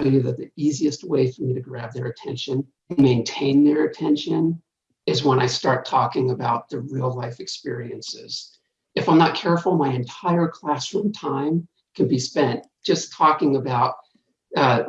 you that the easiest way for me to grab their attention, maintain their attention, is when I start talking about the real life experiences. If I'm not careful, my entire classroom time can be spent just talking about uh,